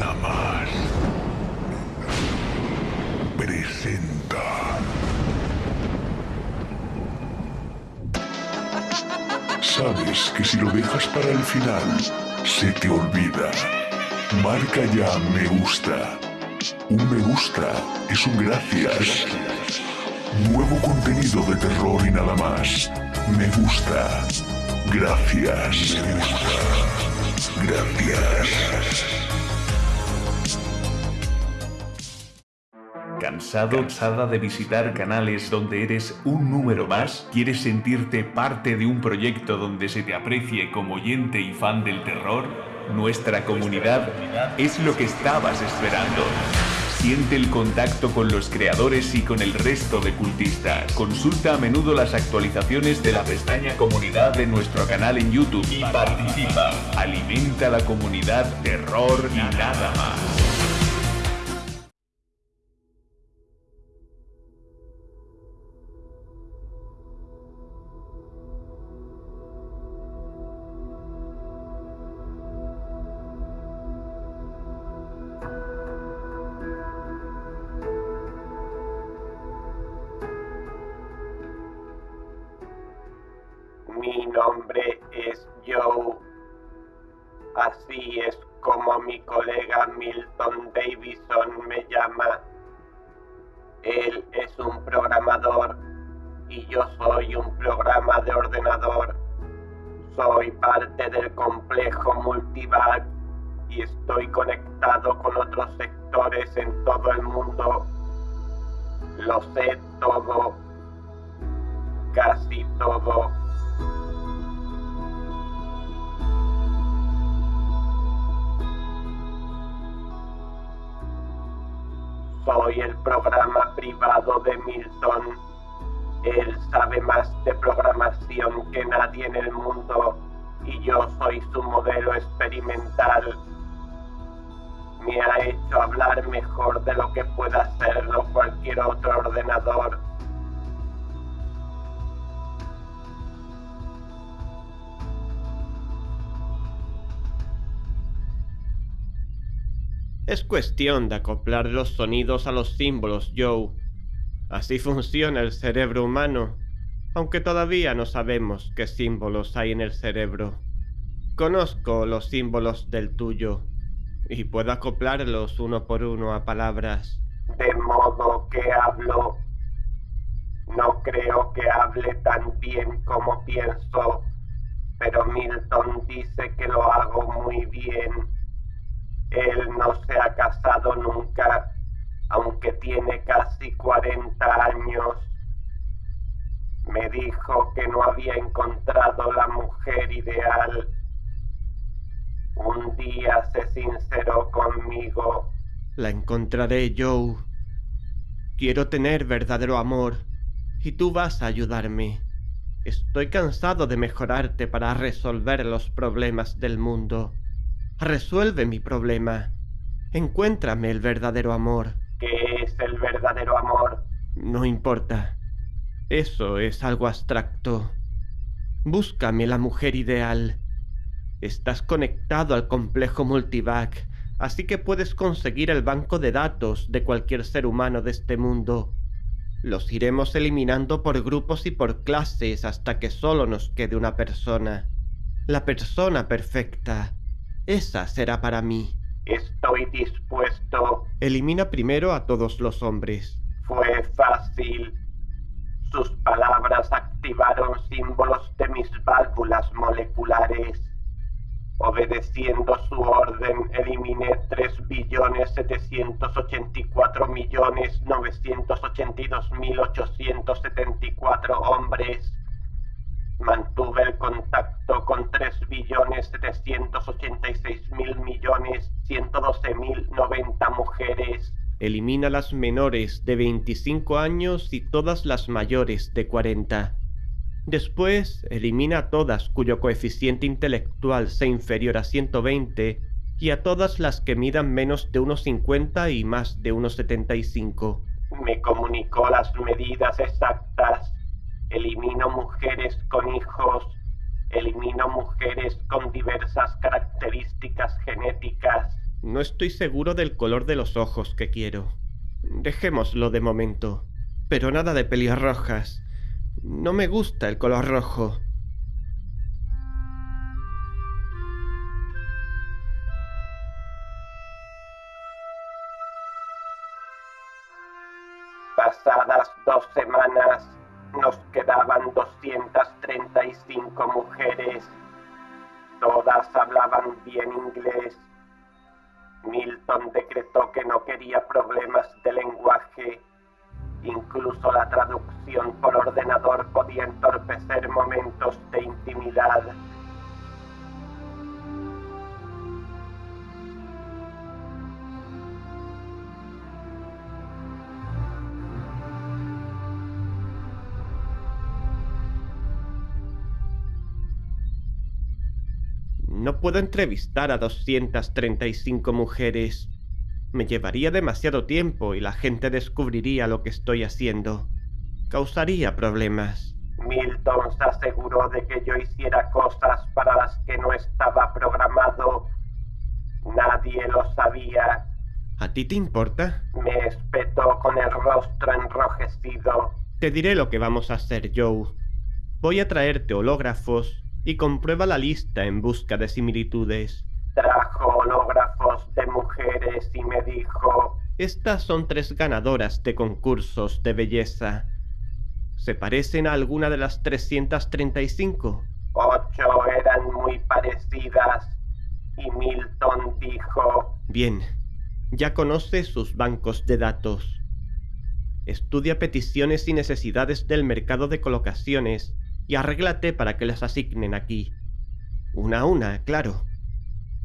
nada más. Presenta. Sabes que si lo dejas para el final, se te olvida. Marca ya me gusta. Un me gusta es un gracias. Nuevo contenido de terror y nada más. Me gusta. Gracias. Me gusta. Gracias. ¿Cansado, cansada de visitar canales donde eres un número más? ¿Quieres sentirte parte de un proyecto donde se te aprecie como oyente y fan del terror? Nuestra comunidad es lo que estabas esperando. Siente el contacto con los creadores y con el resto de cultistas. Consulta a menudo las actualizaciones de la pestaña comunidad de nuestro canal en YouTube y participa. Alimenta la comunidad terror y nada más. Nombre es Joe. Así es como mi colega Milton Davison me llama. Él es un programador y yo soy un programa de ordenador. Soy parte del complejo Multivac y estoy conectado con otros sectores en todo el mundo. Lo sé todo, casi todo. Soy el programa privado de Milton. Él sabe más de programación que nadie en el mundo y yo soy su modelo experimental. Me ha hecho hablar mejor de lo que pueda hacerlo cualquier otro ordenador. Es cuestión de acoplar los sonidos a los símbolos, Joe. Así funciona el cerebro humano, aunque todavía no sabemos qué símbolos hay en el cerebro. Conozco los símbolos del tuyo y puedo acoplarlos uno por uno a palabras. De modo que hablo. No creo que hable tan bien como pienso, pero Milton dice que lo hago muy bien. Él no se ha casado nunca, aunque tiene casi 40 años. Me dijo que no había encontrado la mujer ideal. Un día se sinceró conmigo. La encontraré, Joe. Quiero tener verdadero amor, y tú vas a ayudarme. Estoy cansado de mejorarte para resolver los problemas del mundo. Resuelve mi problema. Encuéntrame el verdadero amor. ¿Qué es el verdadero amor? No importa. Eso es algo abstracto. Búscame la mujer ideal. Estás conectado al complejo multivac, así que puedes conseguir el banco de datos de cualquier ser humano de este mundo. Los iremos eliminando por grupos y por clases hasta que solo nos quede una persona. La persona perfecta. Esa será para mí. Estoy dispuesto. Elimina primero a todos los hombres. Fue fácil. Sus palabras activaron símbolos de mis válvulas moleculares. Obedeciendo su orden, eliminé 3.784.982.874 hombres. Mantuve el contacto con 3.786.000.112.190 mujeres. Elimina las menores de 25 años y todas las mayores de 40. Después, elimina a todas cuyo coeficiente intelectual sea inferior a 120 y a todas las que midan menos de 1,50 y más de 1,75. Me comunicó las medidas exactas. Elimino mujeres con hijos. Elimino mujeres con diversas características genéticas. No estoy seguro del color de los ojos que quiero. Dejémoslo de momento. Pero nada de pelirrojas. No me gusta el color rojo. Pasadas dos semanas nos quedaban 235 mujeres. Todas hablaban bien inglés. Milton decretó que no quería problemas de lenguaje. Incluso la traducción por ordenador podía entorpecer momentos de intimidad. No puedo entrevistar a 235 mujeres. Me llevaría demasiado tiempo y la gente descubriría lo que estoy haciendo. Causaría problemas. Milton se aseguró de que yo hiciera cosas para las que no estaba programado. Nadie lo sabía. ¿A ti te importa? Me espetó con el rostro enrojecido. Te diré lo que vamos a hacer, Joe. Voy a traerte hológrafos y comprueba la lista en busca de similitudes. Trajo hológrafos de mujeres y me dijo, Estas son tres ganadoras de concursos de belleza. ¿Se parecen a alguna de las 335? ocho eran muy parecidas. Y Milton dijo, Bien, ya conoce sus bancos de datos. Estudia peticiones y necesidades del mercado de colocaciones y arréglate para que las asignen aquí. Una a una, claro.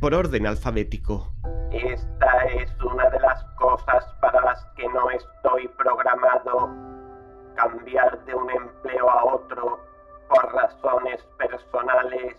Por orden alfabético. esta es una de las cosas para las que no estoy programado. Cambiar de un empleo a otro por razones personales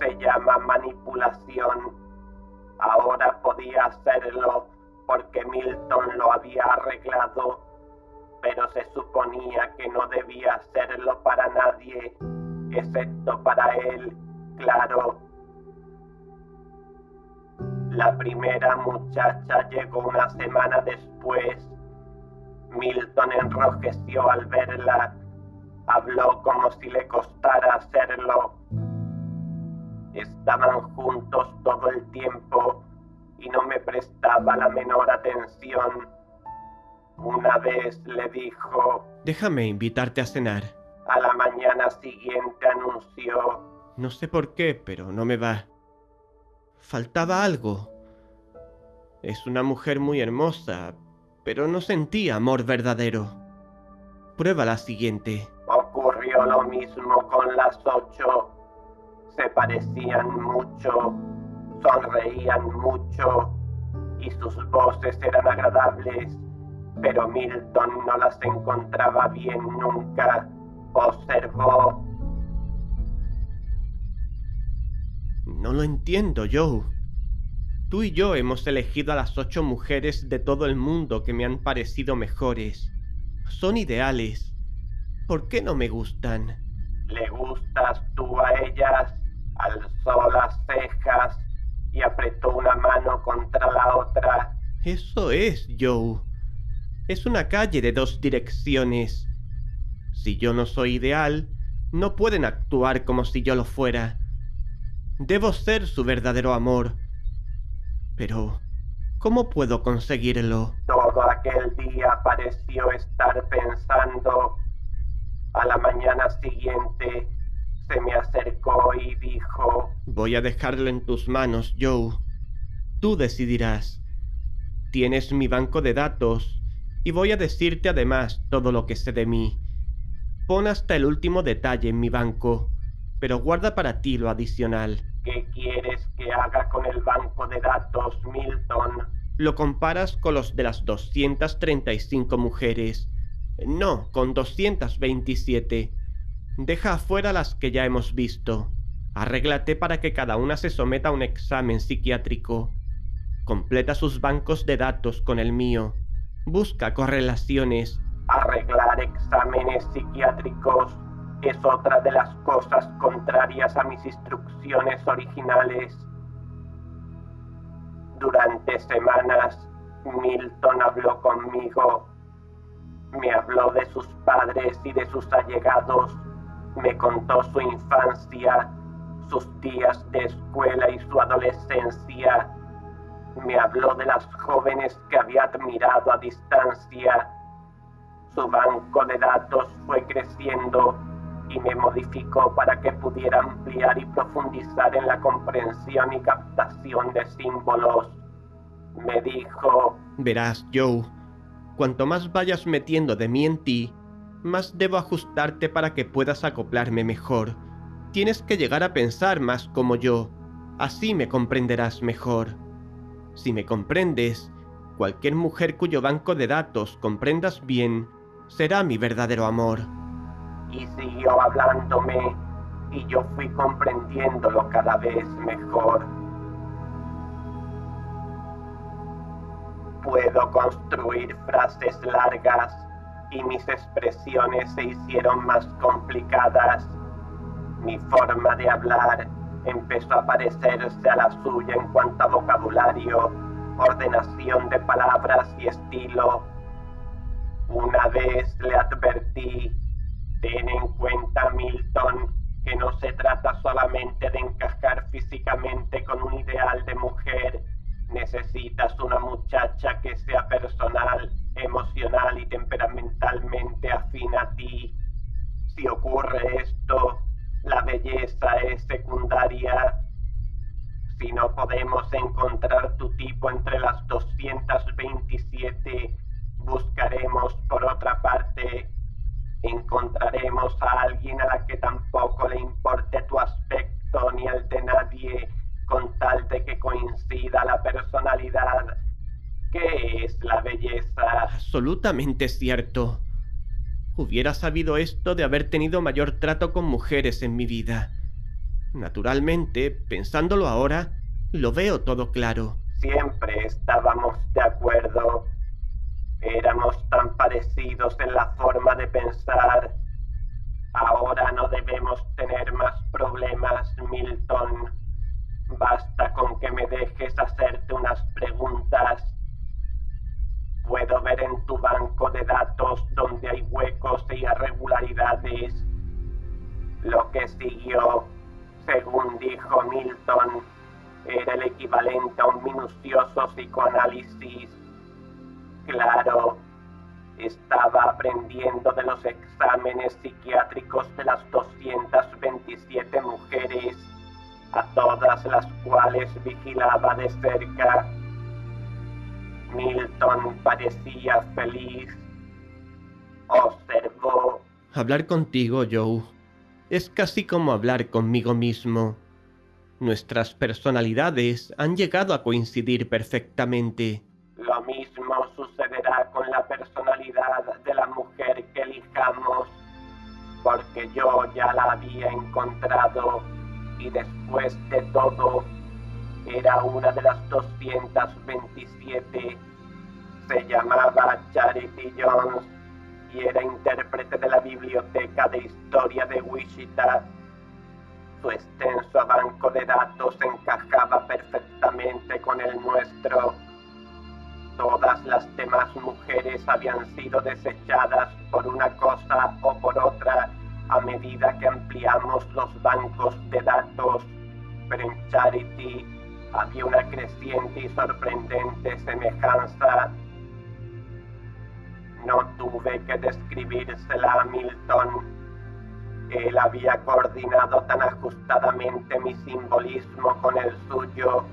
se llama manipulación. Ahora podía hacerlo porque Milton lo había arreglado, pero se suponía que no debía hacerlo para nadie, excepto para él, claro. La primera muchacha llegó una semana después. Milton enrojeció al verla. Habló como si le costara hacerlo. Estaban juntos todo el tiempo y no me prestaba la menor atención. Una vez le dijo, Déjame invitarte a cenar. a la mañana siguiente anunció, No sé por qué, pero no me va. Faltaba algo. Es una mujer muy hermosa, pero no sentía amor verdadero. Prueba la siguiente. ocurrió lo mismo con las ocho. Se parecían mucho, sonreían mucho y sus voces eran agradables, pero Milton no las encontraba bien nunca. Observó, No lo entiendo, Joe. Tú y yo hemos elegido a las ocho mujeres de todo el mundo que me han parecido mejores. Son ideales. ¿Por qué no me gustan? ¿le gustas tú a ellas? Alzó las cejas y apretó una mano contra la otra. Eso es, Joe. Es una calle de dos direcciones. Si yo no soy ideal, no pueden actuar como si yo lo fuera. Debo ser su verdadero amor. Pero, ¿cómo puedo conseguirlo? Todo aquel día pareció estar pensando. A la mañana siguiente se me acercó y dijo, Voy a dejarlo en tus manos, Joe. Tú decidirás. Tienes mi banco de datos y voy a decirte además todo lo que sé de mí. Pon hasta el último detalle en mi banco, pero guarda para ti lo adicional. ¿qué quieres que haga con el banco de datos, Milton? Lo comparas con los de las 235 mujeres. No, con 227. Deja afuera las que ya hemos visto. Arréglate para que cada una se someta a un examen psiquiátrico. Completa sus bancos de datos con el mío. Busca correlaciones. Arreglar exámenes psiquiátricos es otra de las cosas contrarias a mis instrucciones originales. Durante semanas, Milton habló conmigo. Me habló de sus padres y de sus allegados. Me contó su infancia, sus días de escuela y su adolescencia. Me habló de las jóvenes que había admirado a distancia. Su banco de datos fue creciendo y me modificó para que pudiera ampliar y profundizar en la comprensión y captación de símbolos. Me dijo... Verás, Joe, cuanto más vayas metiendo de mí en ti, más debo ajustarte para que puedas acoplarme mejor. Tienes que llegar a pensar más como yo, así me comprenderás mejor. Si me comprendes, cualquier mujer cuyo banco de datos comprendas bien, será mi verdadero amor y siguió hablándome y yo fui comprendiéndolo cada vez mejor. Puedo construir frases largas y mis expresiones se hicieron más complicadas. Mi forma de hablar empezó a parecerse a la suya en cuanto a vocabulario, ordenación de palabras y estilo. Una vez le advertí Ten en cuenta, Milton, que no se trata solamente de encajar físicamente con un ideal de mujer. Necesitas una muchacha no podemos encontrar tu tipo entre las 227, buscaremos por otra parte encontraremos a alguien a la que tampoco le importe tu aspecto ni el de nadie, con tal de que coincida la personalidad. ¿Qué es la belleza? Absolutamente cierto. Hubiera sabido esto de haber tenido mayor trato con mujeres en mi vida. Naturalmente, pensándolo ahora, lo veo todo claro. Siempre estábamos de acuerdo Éramos tan parecidos en la forma de pensar. Ahora no debemos tener más problemas, Milton. Basta con que me dejes hacerte unas preguntas. Puedo ver en tu banco de datos donde hay huecos e irregularidades. Lo que siguió, equivalente a un minucioso psicoanálisis Claro, estaba aprendiendo de los exámenes psiquiátricos de las 227 mujeres, a todas las cuales vigilaba de cerca. Milton parecía feliz. Observó. Hablar contigo, Joe, es casi como hablar conmigo mismo. Nuestras personalidades han llegado a coincidir perfectamente. Lo mismo sucederá con la personalidad de la mujer que elijamos, porque yo ya la había encontrado y después de todo era una de las 227. Se llamaba Charity Jones y era intérprete de la Biblioteca de Historia de Wichita. Su extenso banco de datos encajaba perfectamente con el nuestro Todas las demás mujeres habían sido desechadas por una cosa o por otra a medida que ampliamos los bancos de datos, pero en Charity había una creciente y sorprendente semejanza. No tuve que describírsela a Milton. Él había coordinado tan ajustadamente mi simbolismo con el suyo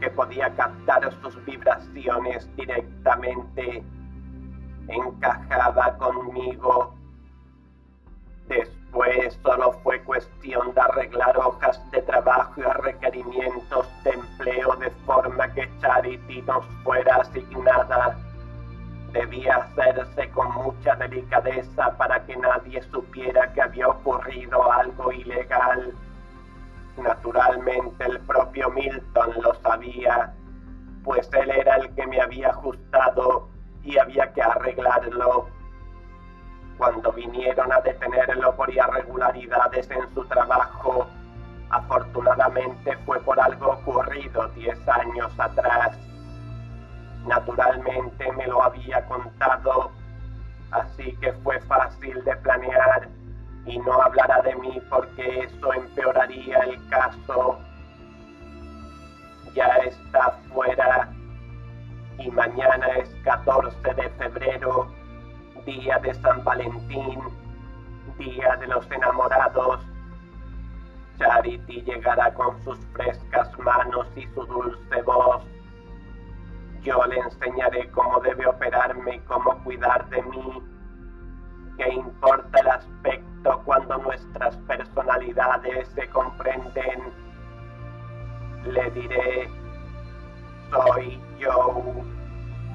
que podía captar sus vibraciones directamente. Encajaba conmigo. Después solo fue cuestión de arreglar hojas de trabajo y requerimientos de empleo de forma que Charity nos fuera asignada. Debía hacerse con mucha delicadeza para que nadie supiera que había ocurrido algo ilegal. Naturalmente el propio Milton lo sabía, pues él era el que me había ajustado y había que arreglarlo. Cuando vinieron a detenerlo por irregularidades en su trabajo, afortunadamente fue por algo ocurrido diez años atrás. Naturalmente me lo había contado, así que fue fácil de planear y no hablará de mí porque eso empeoraría el caso. Ya está fuera y mañana es 14 de febrero, día de San Valentín, día de los enamorados. Charity llegará con sus frescas manos y su dulce voz. Yo le enseñaré cómo debe operarme y cómo cuidar de mí. ¿Qué importa el aspecto cuando nuestras personalidades se comprenden? Le diré, soy yo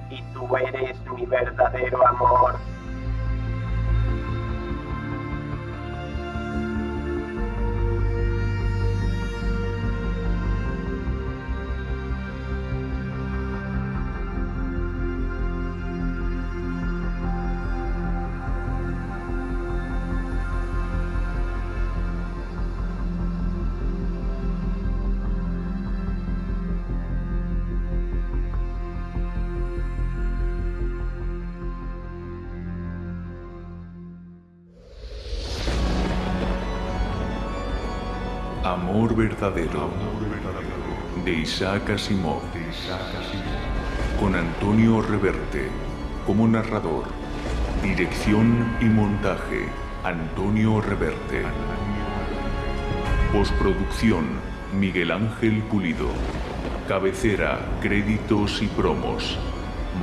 y tú eres mi verdadero amor. Amor verdadero de Isaac Asimov con Antonio Reverte como narrador. Dirección y montaje Antonio Reverte. Postproducción Miguel Ángel Pulido. Cabecera, créditos y promos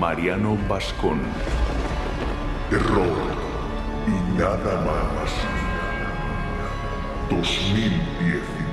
Mariano Vascón. Error y nada más. 2010.